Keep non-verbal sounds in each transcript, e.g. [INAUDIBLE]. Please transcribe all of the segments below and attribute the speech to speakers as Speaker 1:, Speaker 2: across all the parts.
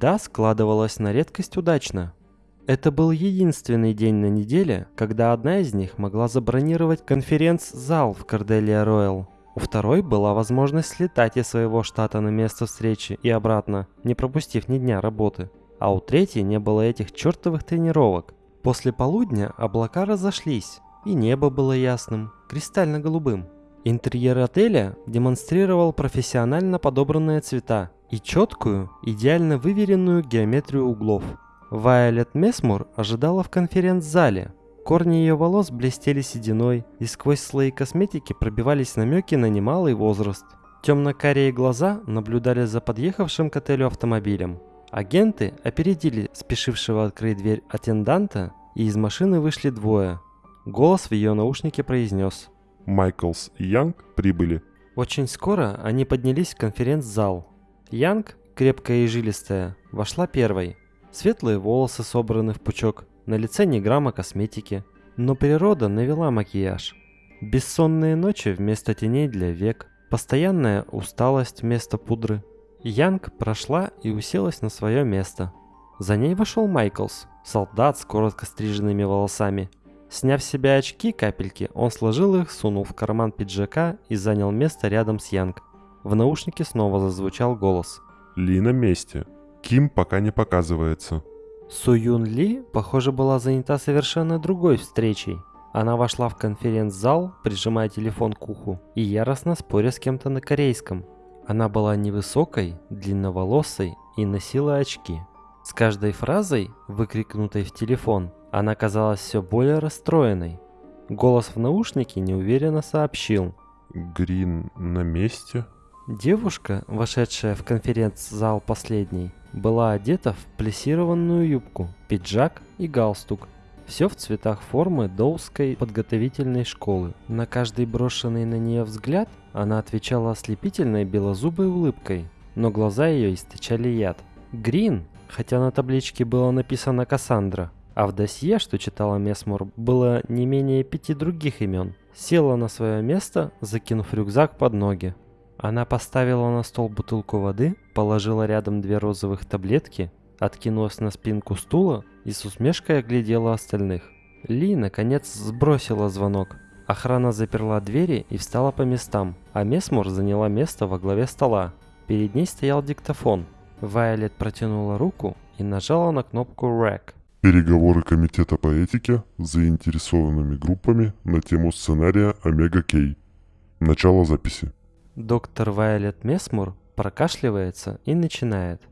Speaker 1: Среда складывалась на редкость удачно. Это был единственный день на неделе, когда одна из них могла забронировать конференц-зал в Корделия Роyal. У второй была возможность слетать из своего штата на место встречи и обратно, не пропустив ни дня работы. А у третьей не было этих чертовых тренировок. После полудня облака разошлись, и небо было ясным, кристально-голубым. Интерьер отеля демонстрировал профессионально подобранные цвета и четкую, идеально выверенную геометрию углов. Вайолет Месмур ожидала в конференц-зале. Корни ее волос блестели сединой, и сквозь слои косметики пробивались намеки на немалый возраст. Темно-карие глаза наблюдали за подъехавшим к отелю автомобилем. Агенты опередили спешившего открыть дверь аттенданта, и из машины вышли двое. Голос в ее наушнике произнес –
Speaker 2: Майклс и Янг прибыли.
Speaker 1: Очень скоро они поднялись в конференц-зал. Янг, крепкая и жилистая, вошла первой. Светлые волосы собраны в пучок, на лице ни грамма косметики. Но природа навела макияж. Бессонные ночи вместо теней для век, постоянная усталость вместо пудры. Янг прошла и уселась на свое место. За ней вошел Майклс, солдат с коротко стриженными волосами – Сняв с себя очки капельки, он сложил их, сунул в карман пиджака и занял место рядом с Янг. В наушнике снова зазвучал голос.
Speaker 2: Ли на месте. Ким пока не показывается.
Speaker 1: Су Юн Ли, похоже, была занята совершенно другой встречей. Она вошла в конференц-зал, прижимая телефон к уху, и яростно споря с кем-то на корейском. Она была невысокой, длинноволосой и носила очки. С каждой фразой, выкрикнутой в телефон, она казалась все более расстроенной. Голос в наушнике неуверенно сообщил.
Speaker 2: «Грин на месте?»
Speaker 1: Девушка, вошедшая в конференц-зал последней, была одета в плессированную юбку, пиджак и галстук. Все в цветах формы Доуской подготовительной школы. На каждый брошенный на нее взгляд она отвечала ослепительной белозубой улыбкой, но глаза ее источали яд. Грин, хотя на табличке было написано Кассандра, а в досье, что читала Месмур, было не менее пяти других имен. Села на свое место, закинув рюкзак под ноги. Она поставила на стол бутылку воды, положила рядом две розовых таблетки, откинулась на спинку стула и с усмешкой оглядела остальных. Ли, наконец, сбросила звонок. Охрана заперла двери и встала по местам, а Месмур заняла место во главе стола. Перед ней стоял диктофон. Вайолет протянула руку и нажала на кнопку «Рек».
Speaker 2: Переговоры Комитета по этике с заинтересованными группами на тему сценария Омега Кей. Начало записи.
Speaker 1: Доктор Вайолет Месмур прокашливается и начинает.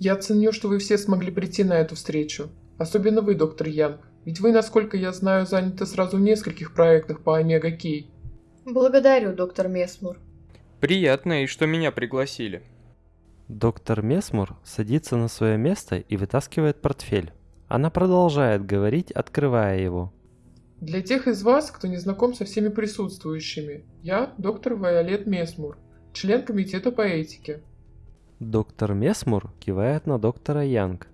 Speaker 3: Я ценю, что вы все смогли прийти на эту встречу. Особенно вы, доктор Янг. Ведь вы, насколько я знаю, заняты сразу в нескольких проектах по Омега Кей.
Speaker 4: Благодарю, доктор Месмур.
Speaker 5: Приятно, и что меня пригласили.
Speaker 1: Доктор Месмур садится на свое место и вытаскивает портфель. Она продолжает говорить, открывая его.
Speaker 3: Для тех из вас, кто не знаком со всеми присутствующими, я доктор Вайолет Месмур, член комитета по этике.
Speaker 1: Доктор Месмур кивает на доктора Янг.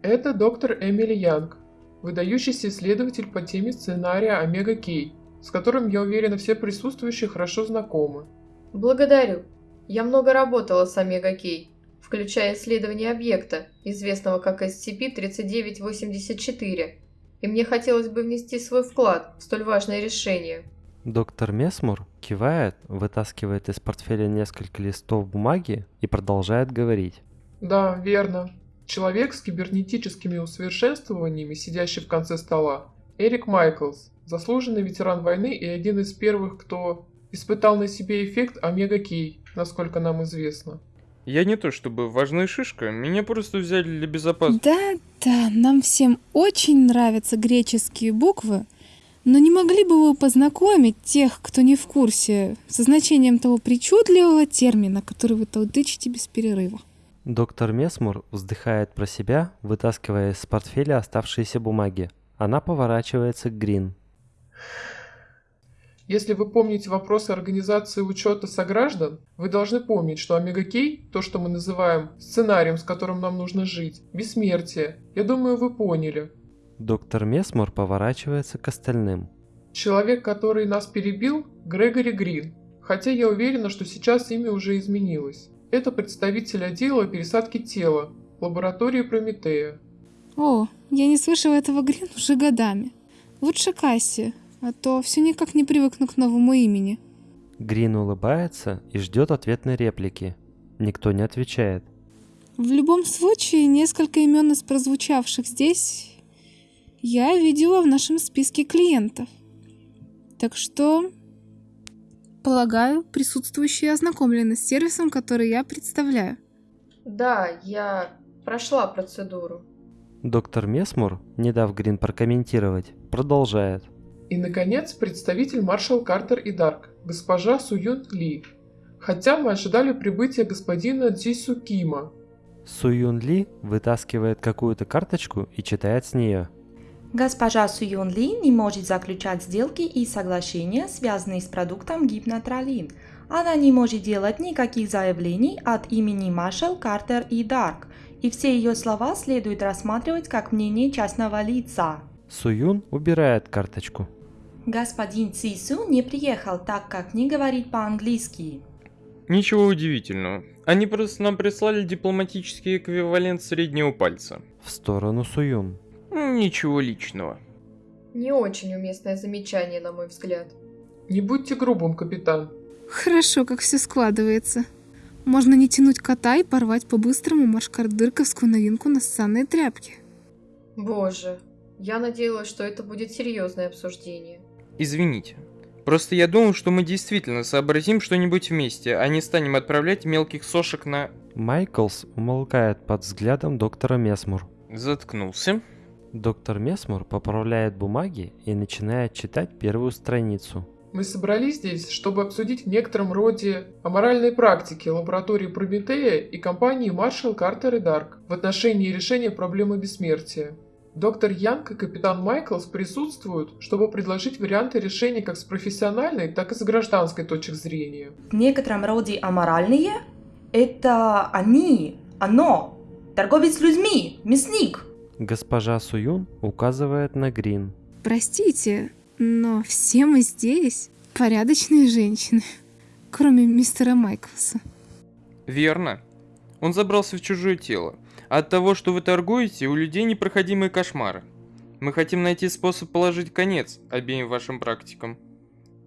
Speaker 3: Это доктор Эмили Янг, выдающийся исследователь по теме сценария Омега Кей, с которым, я уверена, все присутствующие хорошо знакомы.
Speaker 4: Благодарю. Я много работала с Омега-Кей, включая исследование объекта, известного как SCP-3984, и мне хотелось бы внести свой вклад в столь важное решение.
Speaker 1: Доктор Месмур кивает, вытаскивает из портфеля несколько листов бумаги и продолжает говорить.
Speaker 3: Да, верно. Человек с кибернетическими усовершенствованиями, сидящий в конце стола, Эрик Майклс, заслуженный ветеран войны и один из первых, кто испытал на себе эффект Омега-Кей, насколько нам известно.
Speaker 5: Я не то чтобы важная шишка, меня просто взяли для безопасности.
Speaker 6: Да, да, нам всем очень нравятся греческие буквы, но не могли бы вы познакомить тех, кто не в курсе, со значением того причудливого термина, который вы толдычите без перерыва?
Speaker 1: Доктор Месмур вздыхает про себя, вытаскивая из портфеля оставшиеся бумаги. Она поворачивается к Грин.
Speaker 3: Если вы помните вопросы организации учета сограждан, вы должны помнить, что Омега-Кей, то, что мы называем сценарием, с которым нам нужно жить, бессмертие. Я думаю, вы поняли.
Speaker 1: Доктор Месмор поворачивается к остальным.
Speaker 3: Человек, который нас перебил, Грегори Грин. Хотя я уверена, что сейчас имя уже изменилось. Это представитель отдела пересадки тела, лаборатории Прометея.
Speaker 6: О, я не слышала этого Грин уже годами. Лучше Касси, а то все никак не привыкну к новому имени.
Speaker 1: Грин улыбается и ждет ответной реплики. Никто не отвечает.
Speaker 6: В любом случае, несколько имен из прозвучавших здесь я видела в нашем списке клиентов. Так что, полагаю, присутствующие ознакомлены с сервисом, который я представляю.
Speaker 4: Да, я прошла процедуру.
Speaker 1: Доктор Месмур, не дав Грин прокомментировать, продолжает.
Speaker 3: И, наконец, представитель маршал Картер и Дарк, госпожа Суюн Ли. Хотя мы ожидали прибытия господина Дзису Кима.
Speaker 1: Суюн Ли вытаскивает какую-то карточку и читает с нее.
Speaker 7: Госпожа Суюн Ли не может заключать сделки и соглашения, связанные с продуктом гипнотролин. Она не может делать никаких заявлений от имени Маршал Картер и Дарк, и все ее слова следует рассматривать как мнение частного лица.
Speaker 1: Суюн убирает карточку.
Speaker 7: Господин Цису не приехал, так как не говорит по-английски.
Speaker 5: Ничего удивительного. Они просто нам прислали дипломатический эквивалент среднего пальца.
Speaker 1: В сторону Суюн.
Speaker 5: Ничего личного.
Speaker 4: Не очень уместное замечание, на мой взгляд.
Speaker 3: Не будьте грубым, капитан.
Speaker 6: Хорошо, как все складывается. Можно не тянуть кота и порвать по-быстрому машкардырковскую новинку на ссанной тряпке.
Speaker 4: Боже, я надеялась, что это будет серьезное обсуждение.
Speaker 5: Извините. Просто я думал, что мы действительно сообразим что-нибудь вместе, а не станем отправлять мелких сошек на...
Speaker 1: Майклс умолкает под взглядом доктора Месмур.
Speaker 5: Заткнулся.
Speaker 1: Доктор Месмур поправляет бумаги и начинает читать первую страницу.
Speaker 3: Мы собрались здесь, чтобы обсудить в некотором роде аморальные практики лаборатории Прометея и компании Маршал Картер и Дарк в отношении решения проблемы бессмертия. Доктор Янг и капитан Майклс присутствуют, чтобы предложить варианты решения как с профессиональной, так и с гражданской точек зрения.
Speaker 7: В некотором роде аморальные – это они, оно, торговец людьми, мясник.
Speaker 1: Госпожа Суюн указывает на Грин.
Speaker 6: Простите, но все мы здесь порядочные женщины, кроме мистера Майклса.
Speaker 5: Верно. Он забрался в чужое тело. От того, что вы торгуете, у людей непроходимые кошмары. Мы хотим найти способ положить конец обеим вашим практикам.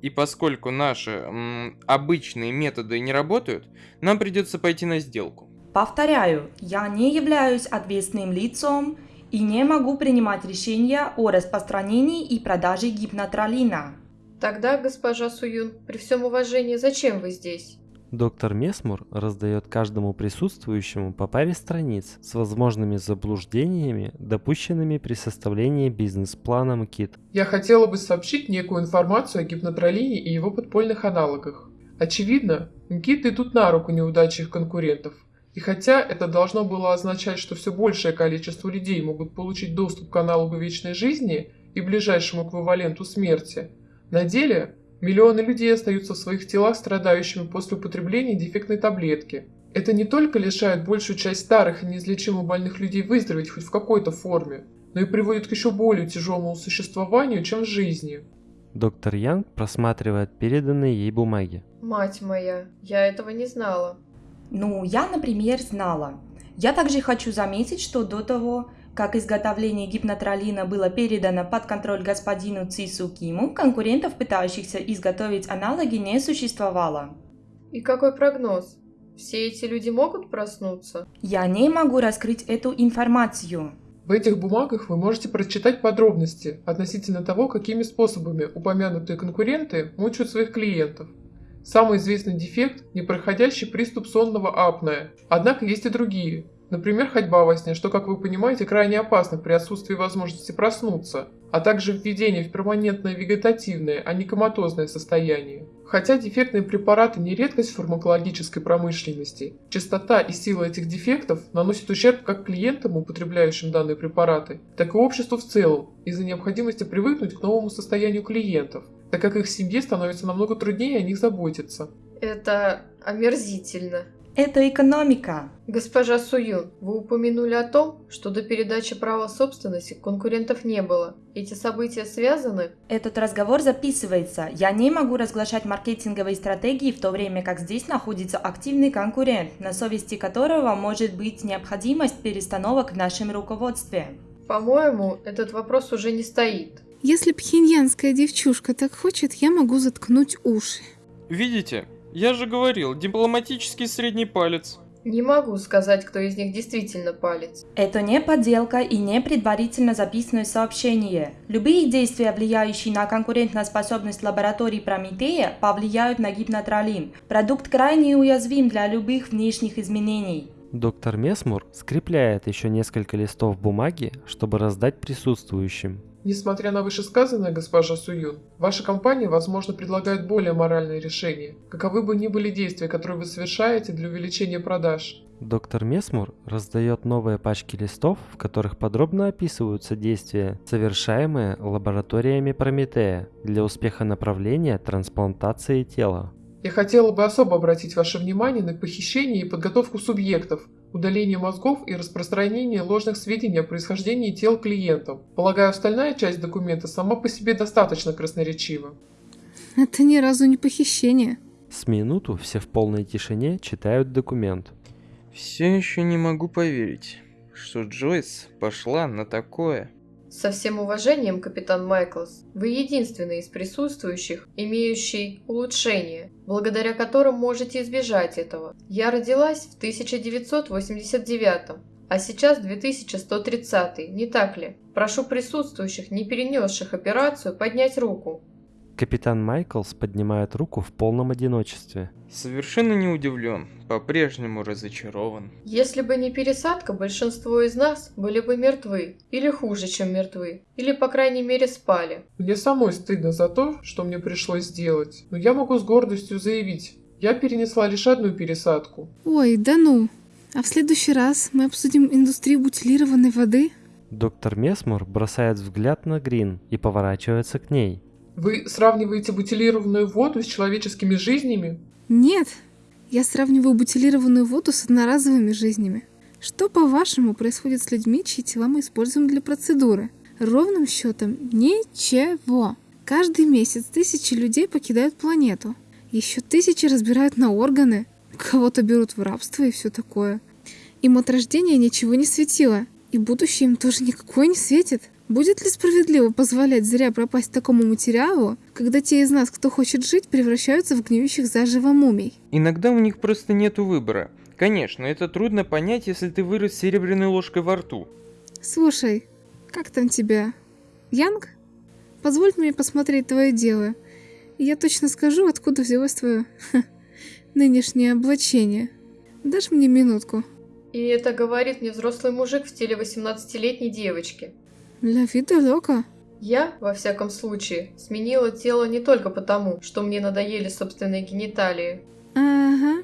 Speaker 5: И поскольку наши м, обычные методы не работают, нам придется пойти на сделку.
Speaker 7: Повторяю, я не являюсь ответственным лицом и не могу принимать решения о распространении и продаже гипнотролина.
Speaker 4: Тогда, госпожа Суюн, при всем уважении, зачем вы здесь?
Speaker 1: Доктор Месмур раздает каждому присутствующему по паре страниц с возможными заблуждениями, допущенными при составлении бизнес-плана МКИТ.
Speaker 3: Я хотела бы сообщить некую информацию о гипнотролине и его подпольных аналогах. Очевидно, МКИТ идут на руку неудачи конкурентов. И хотя это должно было означать, что все большее количество людей могут получить доступ к аналогу вечной жизни и ближайшему эквиваленту смерти, на деле миллионы людей остаются в своих телах страдающими после употребления дефектной таблетки. Это не только лишает большую часть старых и неизлечимо больных людей выздороветь хоть в какой-то форме, но и приводит к еще более тяжелому существованию, чем в жизни.
Speaker 1: Доктор Янг просматривает переданные ей бумаги.
Speaker 4: Мать моя, я этого не знала.
Speaker 7: Ну, я, например, знала. Я также хочу заметить, что до того, как изготовление гипнотролина было передано под контроль господину Цису Киму, конкурентов, пытающихся изготовить аналоги, не существовало.
Speaker 4: И какой прогноз? Все эти люди могут проснуться?
Speaker 7: Я не могу раскрыть эту информацию.
Speaker 3: В этих бумагах вы можете прочитать подробности относительно того, какими способами упомянутые конкуренты мучают своих клиентов. Самый известный дефект – непроходящий приступ сонного апноэ. Однако есть и другие. Например, ходьба во сне, что, как вы понимаете, крайне опасно при отсутствии возможности проснуться, а также введение в перманентное вегетативное, а не коматозное состояние. Хотя дефектные препараты не редкость в фармакологической промышленности, частота и сила этих дефектов наносит ущерб как клиентам, употребляющим данные препараты, так и обществу в целом, из-за необходимости привыкнуть к новому состоянию клиентов, так как их семье становится намного труднее о них заботиться.
Speaker 4: Это омерзительно.
Speaker 7: Это экономика.
Speaker 4: Госпожа Суюн, вы упомянули о том, что до передачи права собственности конкурентов не было. Эти события связаны?
Speaker 7: Этот разговор записывается. Я не могу разглашать маркетинговые стратегии в то время, как здесь находится активный конкурент, на совести которого может быть необходимость перестановок в нашем руководстве.
Speaker 4: По-моему, этот вопрос уже не стоит.
Speaker 6: Если пхеньянская девчушка так хочет, я могу заткнуть уши.
Speaker 5: Видите? Я же говорил, дипломатический средний палец.
Speaker 4: Не могу сказать, кто из них действительно палец.
Speaker 7: Это не подделка и не предварительно записанное сообщение. Любые действия, влияющие на конкурентоспособность лаборатории Прометея, повлияют на гипнотролин. Продукт крайне уязвим для любых внешних изменений.
Speaker 1: Доктор Месмур скрепляет еще несколько листов бумаги, чтобы раздать присутствующим.
Speaker 3: Несмотря на вышесказанное, госпожа Суюн, ваша компания, возможно, предлагает более моральные решения, каковы бы ни были действия, которые вы совершаете для увеличения продаж.
Speaker 1: Доктор Месмур раздает новые пачки листов, в которых подробно описываются действия, совершаемые лабораториями Прометея для успеха направления трансплантации тела.
Speaker 3: Я хотела бы особо обратить ваше внимание на похищение и подготовку субъектов, удаление мозгов и распространение ложных сведений о происхождении тел клиентам. Полагаю, остальная часть документа сама по себе достаточно красноречива.
Speaker 6: Это ни разу не похищение.
Speaker 1: С минуту все в полной тишине читают документ.
Speaker 5: Все еще не могу поверить, что Джойс пошла на такое.
Speaker 4: Со всем уважением, капитан Майклс, вы единственный из присутствующих, имеющий улучшение, благодаря которым можете избежать этого. Я родилась в 1989 а сейчас 2130 не так ли? Прошу присутствующих, не перенесших операцию, поднять руку.
Speaker 1: Капитан Майклс поднимает руку в полном одиночестве.
Speaker 5: Совершенно не удивлен, по-прежнему разочарован.
Speaker 4: Если бы не пересадка, большинство из нас были бы мертвы, или хуже, чем мертвы, или по крайней мере спали.
Speaker 3: Мне самой стыдно за то, что мне пришлось сделать, но я могу с гордостью заявить, я перенесла лишь одну пересадку.
Speaker 6: Ой, да ну. А в следующий раз мы обсудим индустрию бутилированной воды?
Speaker 1: Доктор Месмур бросает взгляд на Грин и поворачивается к ней.
Speaker 3: Вы сравниваете бутилированную воду с человеческими жизнями?
Speaker 6: Нет, я сравниваю бутилированную воду с одноразовыми жизнями. Что, по-вашему, происходит с людьми, чьи тела мы используем для процедуры? Ровным счетом ничего. Каждый месяц тысячи людей покидают планету. Еще тысячи разбирают на органы. Кого-то берут в рабство и все такое. Им от рождения ничего не светило. И будущее им тоже никакое не светит. Будет ли справедливо позволять зря пропасть такому материалу, когда те из нас, кто хочет жить, превращаются в гниющих заживо мумий?
Speaker 5: Иногда у них просто нету выбора. Конечно, это трудно понять, если ты вырос с серебряной ложкой во рту.
Speaker 6: Слушай, как там тебя? Янг? Позволь мне посмотреть твое дело. И я точно скажу, откуда взялось твое ха, нынешнее облачение. Дашь мне минутку?
Speaker 4: И это говорит мне взрослый мужик в теле 18-летней девочки.
Speaker 6: Для вида лока.
Speaker 4: Я, во всяком случае, сменила тело не только потому, что мне надоели собственные гениталии.
Speaker 6: Ага,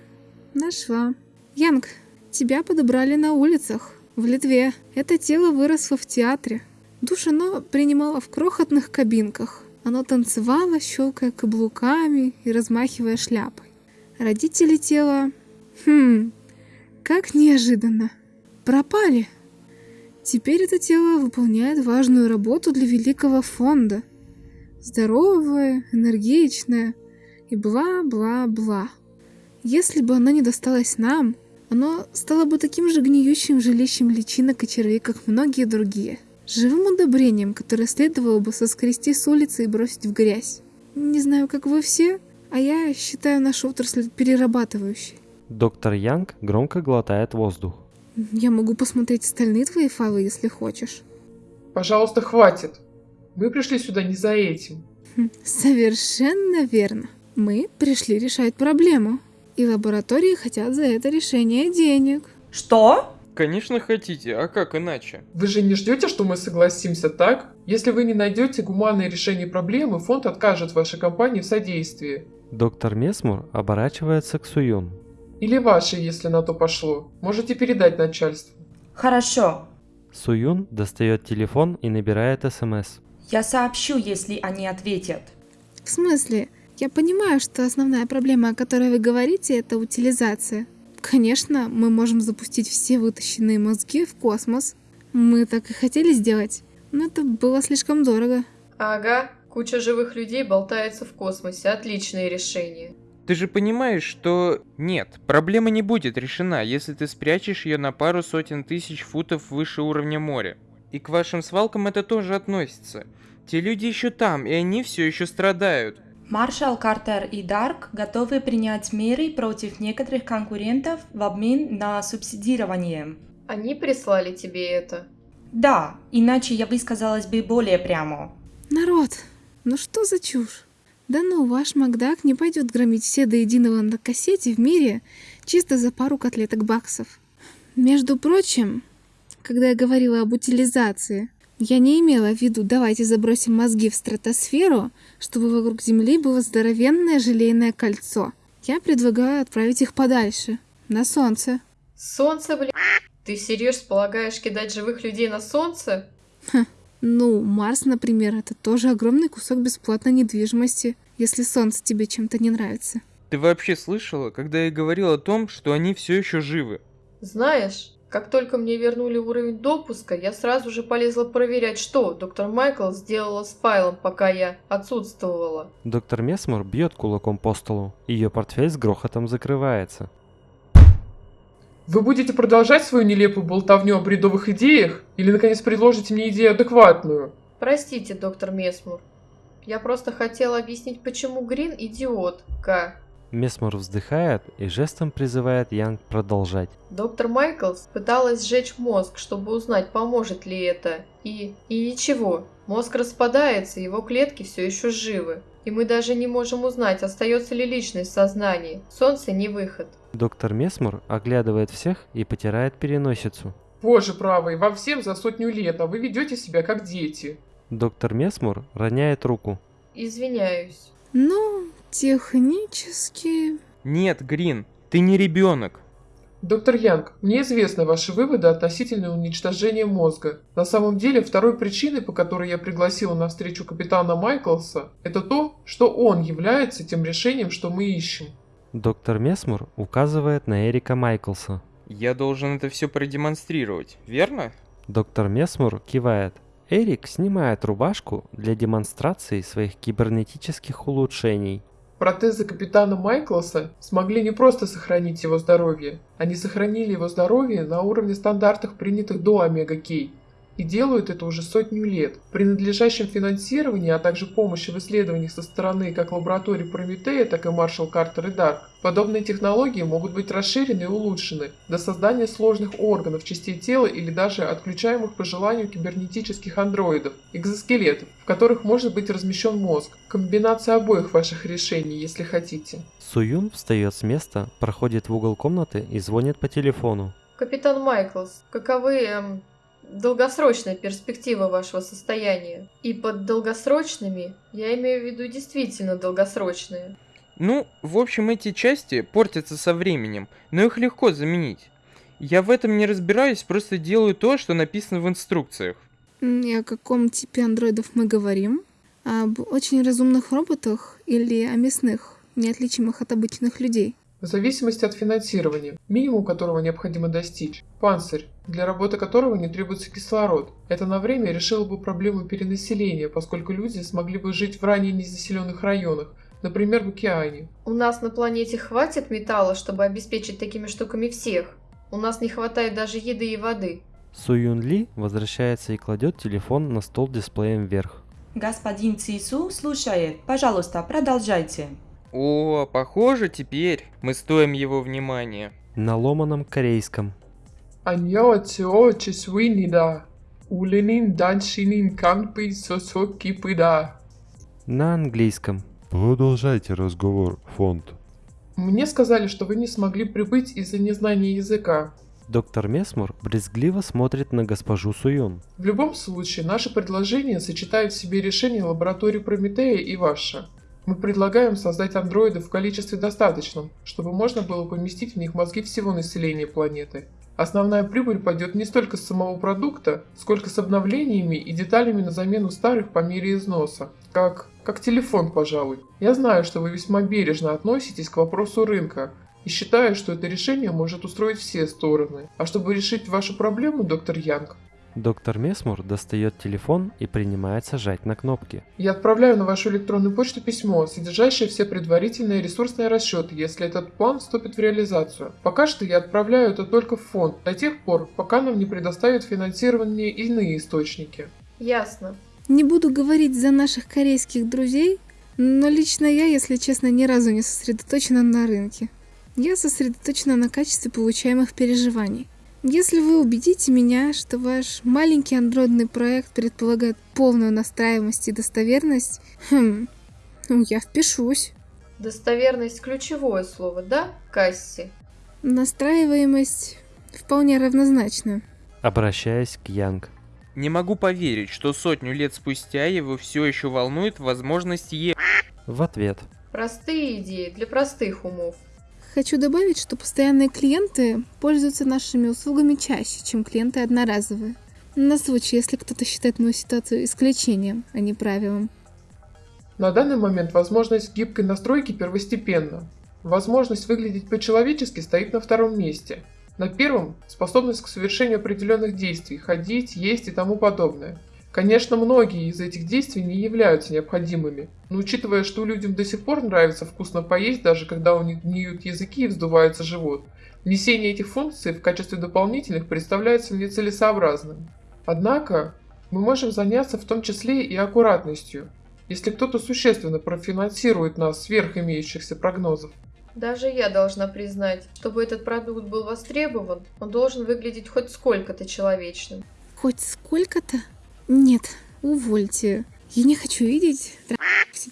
Speaker 6: нашла. Янг, тебя подобрали на улицах, в Литве. Это тело выросло в театре. Душ оно принимало в крохотных кабинках. Оно танцевало, щелкая каблуками и размахивая шляпой. Родители тела... Хм, как неожиданно. Пропали. Теперь это тело выполняет важную работу для великого фонда. Здоровое, энергичное и бла-бла-бла. Если бы оно не досталось нам, оно стало бы таким же гниющим жилищем личинок и червей, как многие другие. Живым удобрением, которое следовало бы соскрести с улицы и бросить в грязь. Не знаю, как вы все, а я считаю нашу отрасль перерабатывающей.
Speaker 1: Доктор Янг громко глотает воздух.
Speaker 6: Я могу посмотреть остальные твои файлы, если хочешь.
Speaker 3: Пожалуйста, хватит. Мы пришли сюда не за этим.
Speaker 6: Хм, Совершенно верно. Мы пришли решать проблему. И лаборатории хотят за это решение денег.
Speaker 7: Что?
Speaker 5: Конечно хотите, а как иначе?
Speaker 3: Вы же не ждете, что мы согласимся, так? Если вы не найдете гуманное решение проблемы, фонд откажет вашей компании в содействии.
Speaker 1: Доктор Месмур оборачивается к Суюн.
Speaker 3: Или ваши, если на то пошло. Можете передать начальству.
Speaker 7: Хорошо.
Speaker 1: Суюн достает телефон и набирает СМС.
Speaker 7: Я сообщу, если они ответят.
Speaker 6: В смысле? Я понимаю, что основная проблема, о которой вы говорите, это утилизация. Конечно, мы можем запустить все вытащенные мозги в космос. Мы так и хотели сделать, но это было слишком дорого.
Speaker 4: Ага, куча живых людей болтается в космосе. Отличное решение.
Speaker 5: Ты же понимаешь, что нет, проблема не будет решена, если ты спрячешь ее на пару сотен тысяч футов выше уровня моря. И к вашим свалкам это тоже относится. Те люди еще там, и они все еще страдают.
Speaker 7: Маршал Картер и Дарк готовы принять меры против некоторых конкурентов в обмен на субсидирование.
Speaker 4: Они прислали тебе это?
Speaker 7: Да, иначе я высказалась бы более прямо.
Speaker 6: Народ, ну что за чушь? Да ну, ваш Макдак не пойдет громить все до единого на кассете в мире чисто за пару котлеток баксов. Между прочим, когда я говорила об утилизации, я не имела в виду давайте забросим мозги в стратосферу, чтобы вокруг Земли было здоровенное желейное кольцо. Я предлагаю отправить их подальше, на Солнце.
Speaker 4: Солнце, блин. Ты серьезно полагаешь кидать живых людей на Солнце?
Speaker 6: Ну, Марс, например, это тоже огромный кусок бесплатной недвижимости, если Солнце тебе чем-то не нравится.
Speaker 5: Ты вообще слышала, когда я говорил о том, что они все еще живы?
Speaker 4: Знаешь, как только мне вернули уровень допуска, я сразу же полезла проверять, что доктор Майкл сделала с файлом, пока я отсутствовала.
Speaker 1: Доктор Месмор бьет кулаком по столу. Ее портфель с грохотом закрывается.
Speaker 3: Вы будете продолжать свою нелепую болтовню о бредовых идеях? Или, наконец, предложите мне идею адекватную?
Speaker 4: Простите, доктор Месмур. Я просто хотела объяснить, почему Грин идиот, К.
Speaker 1: Месмор вздыхает и жестом призывает Янг продолжать.
Speaker 4: Доктор Майклс пыталась сжечь мозг, чтобы узнать, поможет ли это. И... и ничего. Мозг распадается, его клетки все еще живы. И мы даже не можем узнать, остается ли личность в сознании. Солнце не выход.
Speaker 1: Доктор Месмор оглядывает всех и потирает переносицу.
Speaker 3: Боже правый, вам всем за сотню лет, а вы ведете себя как дети.
Speaker 1: Доктор Месмор роняет руку.
Speaker 4: Извиняюсь.
Speaker 6: Ну, технически...
Speaker 5: Нет, Грин, ты не ребенок.
Speaker 3: Доктор Янг, мне известны ваши выводы относительно уничтожения мозга. На самом деле, второй причиной, по которой я пригласила на встречу капитана Майклса, это то, что он является тем решением, что мы ищем.
Speaker 1: Доктор Месмор указывает на Эрика Майклса.
Speaker 5: Я должен это все продемонстрировать, верно?
Speaker 1: Доктор Месмор кивает. Эрик снимает рубашку для демонстрации своих кибернетических улучшений.
Speaker 3: Протезы капитана Майклса смогли не просто сохранить его здоровье, они сохранили его здоровье на уровне стандартов, принятых до Омега-Кей. И делают это уже сотню лет. При надлежащем финансировании, а также помощи в исследованиях со стороны как лабораторий Прометея, так и Маршал Картер и Дарк, подобные технологии могут быть расширены и улучшены до создания сложных органов, частей тела или даже отключаемых по желанию кибернетических андроидов, экзоскелетов, в которых может быть размещен мозг. Комбинация обоих ваших решений, если хотите.
Speaker 1: Суюн встает с места, проходит в угол комнаты и звонит по телефону.
Speaker 4: Капитан Майклс, каковы эм, долгосрочная перспектива вашего состояния? И под долгосрочными я имею в виду действительно долгосрочные.
Speaker 5: Ну, в общем, эти части портятся со временем, но их легко заменить. Я в этом не разбираюсь, просто делаю то, что написано в инструкциях.
Speaker 6: И о каком типе андроидов мы говорим? Об очень разумных роботах или о мясных, неотличимых от обычных людей?
Speaker 3: В зависимости от финансирования, минимум которого необходимо достичь. Панцирь, для работы которого не требуется кислород. Это на время решило бы проблему перенаселения, поскольку люди смогли бы жить в ранее незаселенных районах, например, в океане.
Speaker 4: У нас на планете хватит металла, чтобы обеспечить такими штуками всех. У нас не хватает даже еды и воды.
Speaker 1: Суюн Ли возвращается и кладет телефон на стол дисплеем вверх.
Speaker 7: Господин Цису слушает. Пожалуйста, продолжайте.
Speaker 5: О, похоже, теперь мы стоим его внимания.
Speaker 1: На ломаном корейском.
Speaker 3: Аньо тео чесвинида. Уленин даншинин канпи сосоки пыда.
Speaker 1: На английском.
Speaker 2: Продолжайте разговор, фонд.
Speaker 3: Мне сказали, что вы не смогли прибыть из-за незнания языка.
Speaker 1: Доктор Месмор брезгливо смотрит на госпожу Суюн.
Speaker 3: В любом случае, наше предложение сочетает в себе решение лаборатории Прометея и ваше. Мы предлагаем создать андроидов в количестве достаточном, чтобы можно было поместить в них мозги всего населения планеты. Основная прибыль пойдет не столько с самого продукта, сколько с обновлениями и деталями на замену старых по мере износа. Как, как телефон, пожалуй. Я знаю, что вы весьма бережно относитесь к вопросу рынка, И считаю, что это решение может устроить все стороны. А чтобы решить вашу проблему, доктор Янг,
Speaker 1: Доктор Месмур достает телефон и принимается жать на кнопки.
Speaker 3: я отправляю на вашу электронную почту письмо, содержащее все предварительные ресурсные расчеты, если этот план вступит в реализацию. Пока что я отправляю это только в фонд, до тех пор, пока нам не предоставят финансирование иные источники.
Speaker 4: Ясно.
Speaker 6: Не буду говорить за наших корейских друзей, но лично я, если честно, ни разу не сосредоточена на рынке. Я сосредоточена на качестве получаемых переживаний. Если вы убедите меня, что ваш маленький андроидный проект предполагает полную настраиваемость и достоверность, хм, ну, я впишусь.
Speaker 4: Достоверность – ключевое слово, да, Касси?
Speaker 6: Настраиваемость вполне равнозначна.
Speaker 1: Обращаясь к Янг.
Speaker 5: Не могу поверить, что сотню лет спустя его все еще волнует возможность е...
Speaker 1: В ответ.
Speaker 4: Простые идеи для простых умов.
Speaker 6: Хочу добавить, что постоянные клиенты пользуются нашими услугами чаще, чем клиенты одноразовые. На случай, если кто-то считает мою ситуацию исключением, а не правилом.
Speaker 3: На данный момент возможность гибкой настройки первостепенна. Возможность выглядеть по-человечески стоит на втором месте. На первом – способность к совершению определенных действий, ходить, есть и тому подобное. Конечно, многие из этих действий не являются необходимыми, но учитывая, что людям до сих пор нравится вкусно поесть, даже когда у них гниют языки и вздувается живот, внесение этих функций в качестве дополнительных представляется мне целесообразным. Однако, мы можем заняться в том числе и аккуратностью, если кто-то существенно профинансирует нас сверх имеющихся прогнозов.
Speaker 4: Даже я должна признать, чтобы этот продукт был востребован, он должен выглядеть хоть сколько-то человечным.
Speaker 6: Хоть сколько-то? Нет, увольте. Я не хочу видеть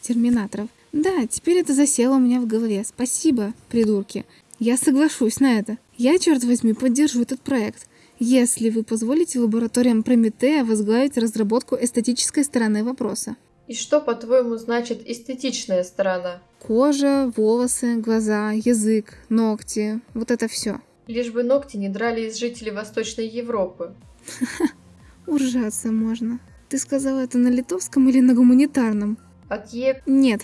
Speaker 6: терминаторов. Да, теперь это засело у меня в голове. Спасибо, придурки. Я соглашусь на это. Я, черт возьми, поддержу этот проект. Если вы позволите лабораториям Прометея возглавить разработку эстетической стороны вопроса.
Speaker 4: И что, по-твоему, значит эстетичная сторона?
Speaker 6: Кожа, волосы, глаза, язык, ногти. Вот это все.
Speaker 4: Лишь бы ногти не драли из жителей Восточной Европы. [LAUGHS]
Speaker 6: Уржаться можно. Ты сказала это на литовском или на гуманитарном?
Speaker 4: От Е...
Speaker 6: Нет.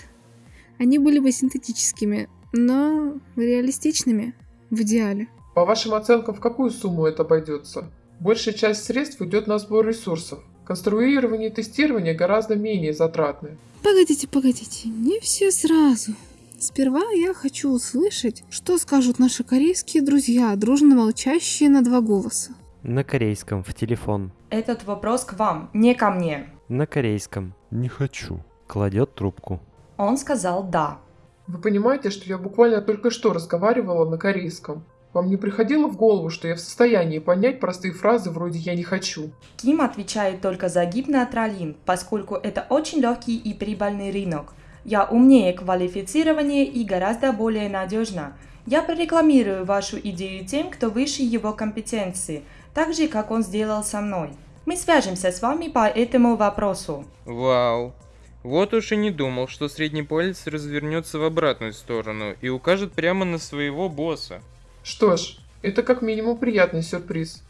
Speaker 6: Они были бы синтетическими, но реалистичными в идеале.
Speaker 3: По вашим оценкам, в какую сумму это обойдется? Большая часть средств идет на сбор ресурсов. Конструирование и тестирование гораздо менее затратны.
Speaker 6: Погодите, погодите, не все сразу. Сперва я хочу услышать, что скажут наши корейские друзья, дружно молчащие на два голоса.
Speaker 1: На корейском в телефон.
Speaker 7: Этот вопрос к вам, не ко мне.
Speaker 1: На корейском.
Speaker 2: Не хочу.
Speaker 1: Кладет трубку.
Speaker 7: Он сказал «да».
Speaker 3: Вы понимаете, что я буквально только что разговаривала на корейском? Вам не приходило в голову, что я в состоянии понять простые фразы вроде «я не хочу»?
Speaker 7: Ким отвечает только за гипнотролин, поскольку это очень легкий и прибыльный рынок. Я умнее квалифицирование и гораздо более надежно. Я прорекламирую вашу идею тем, кто выше его компетенции, так же, как он сделал со мной. Мы свяжемся с вами по этому вопросу.
Speaker 5: Вау. Вот уж и не думал, что средний палец развернется в обратную сторону и укажет прямо на своего босса.
Speaker 3: Что ж, это как минимум приятный сюрприз.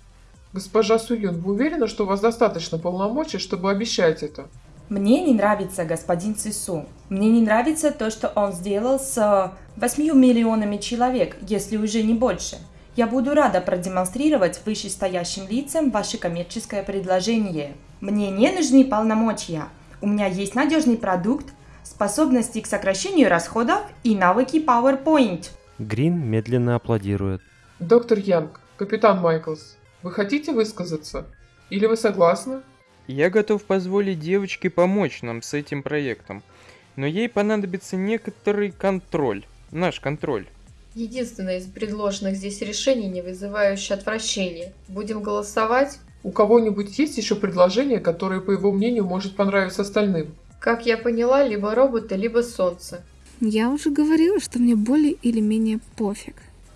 Speaker 3: Госпожа Суюн, вы уверены, что у вас достаточно полномочий, чтобы обещать это?
Speaker 7: Мне не нравится господин Цису. Мне не нравится то, что он сделал с 8 миллионами человек, если уже не больше. Я буду рада продемонстрировать вышестоящим лицам ваше коммерческое предложение. Мне не нужны полномочия. У меня есть надежный продукт, способности к сокращению расходов и навыки PowerPoint.
Speaker 1: Грин медленно аплодирует.
Speaker 3: Доктор Янг, капитан Майклс, вы хотите высказаться? Или вы согласны?
Speaker 5: Я готов позволить девочке помочь нам с этим проектом, но ей понадобится некоторый контроль, наш контроль.
Speaker 4: Единственное из предложенных здесь решений, не вызывающее отвращения. Будем голосовать?
Speaker 3: У кого-нибудь есть еще предложение, которое, по его мнению, может понравиться остальным?
Speaker 4: Как я поняла, либо роботы, либо солнце.
Speaker 6: Я уже говорила, что мне более или менее пофиг.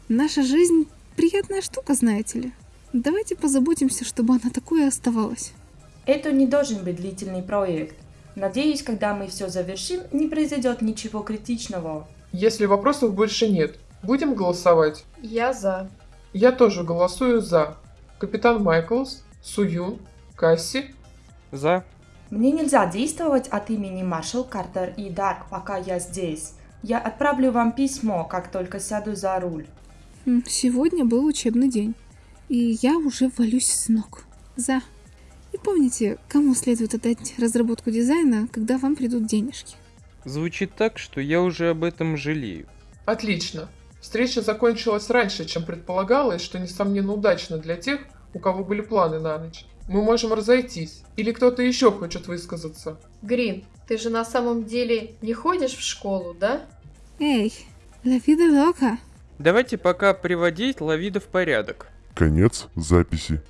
Speaker 6: Наша жизнь приятная штука, знаете ли. Давайте позаботимся, чтобы она такой и оставалась.
Speaker 7: Это не должен быть длительный проект. Надеюсь, когда мы все завершим, не произойдет ничего критичного.
Speaker 3: Если вопросов больше нет, будем голосовать.
Speaker 4: Я за.
Speaker 3: Я тоже голосую за. Капитан Майклс, Суюн, Касси.
Speaker 5: За.
Speaker 7: Мне нельзя действовать от имени Маршал Картер и Дарк, пока я здесь. Я отправлю вам письмо, как только сяду за руль.
Speaker 6: Сегодня был учебный день, и я уже валюсь с ног. За. И помните, кому следует отдать разработку дизайна, когда вам придут денежки.
Speaker 5: Звучит так, что я уже об этом жалею.
Speaker 3: Отлично. Встреча закончилась раньше, чем предполагалось, что несомненно удачно для тех, у кого были планы на ночь. Мы можем разойтись. Или кто-то еще хочет высказаться.
Speaker 4: Грин, ты же на самом деле не ходишь в школу, да?
Speaker 6: Эй, vida loca.
Speaker 5: Давайте пока приводить Лавида в порядок.
Speaker 2: Конец записи.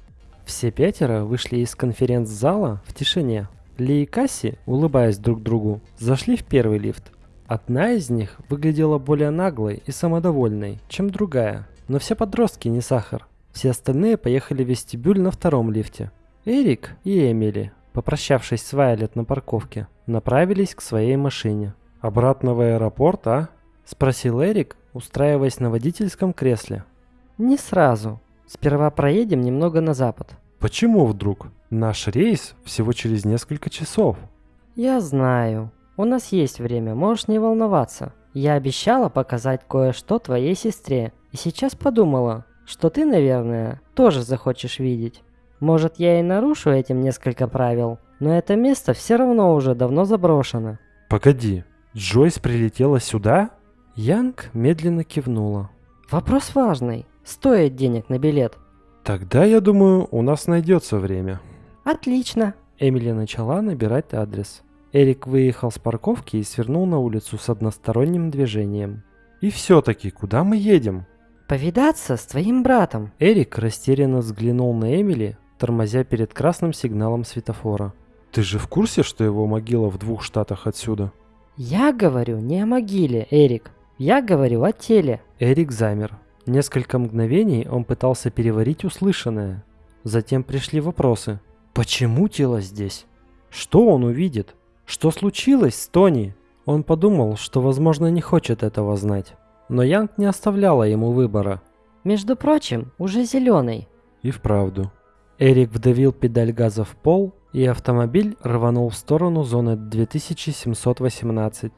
Speaker 1: Все пятеро вышли из конференц-зала в тишине. Ли и Касси, улыбаясь друг другу, зашли в первый лифт. Одна из них выглядела более наглой и самодовольной, чем другая. Но все подростки не сахар. Все остальные поехали в вестибюль на втором лифте. Эрик и Эмили, попрощавшись с Вайлет на парковке, направились к своей машине. «Обратно в аэропорт, а?» – спросил Эрик, устраиваясь на водительском кресле.
Speaker 8: Не сразу. Сперва проедем немного на запад.
Speaker 1: «Почему вдруг? Наш рейс всего через несколько часов».
Speaker 8: Я знаю. У нас есть время, можешь не волноваться. Я обещала показать кое-что твоей сестре. И сейчас подумала, что ты, наверное, тоже захочешь видеть. Может, я и нарушу этим несколько правил, но это место все равно уже давно заброшено.
Speaker 1: «Погоди, Джойс прилетела сюда?» Янг медленно кивнула.
Speaker 8: Вопрос важный. Стоит денег на билет?
Speaker 1: «Тогда, я думаю, у нас найдется время».
Speaker 8: Отлично.
Speaker 1: Эмили начала набирать адрес. Эрик выехал с парковки и свернул на улицу с односторонним движением. «И все-таки, куда мы едем?»
Speaker 8: Повидаться с твоим братом.
Speaker 1: Эрик растерянно взглянул на Эмили, тормозя перед красным сигналом светофора. «Ты же в курсе, что его могила в двух штатах отсюда?»
Speaker 8: Я говорю не о могиле, Эрик. Я говорю о теле.
Speaker 1: Эрик замер. Несколько мгновений он пытался переварить услышанное. Затем пришли вопросы. Почему тело здесь? Что он увидит? Что случилось с Тони? Он подумал, что, возможно, не хочет этого знать. Но Янг не оставляла ему выбора.
Speaker 8: Между прочим, уже зеленый.
Speaker 1: И вправду. Эрик вдавил педаль газа в пол, и автомобиль рванул в сторону зоны 2718.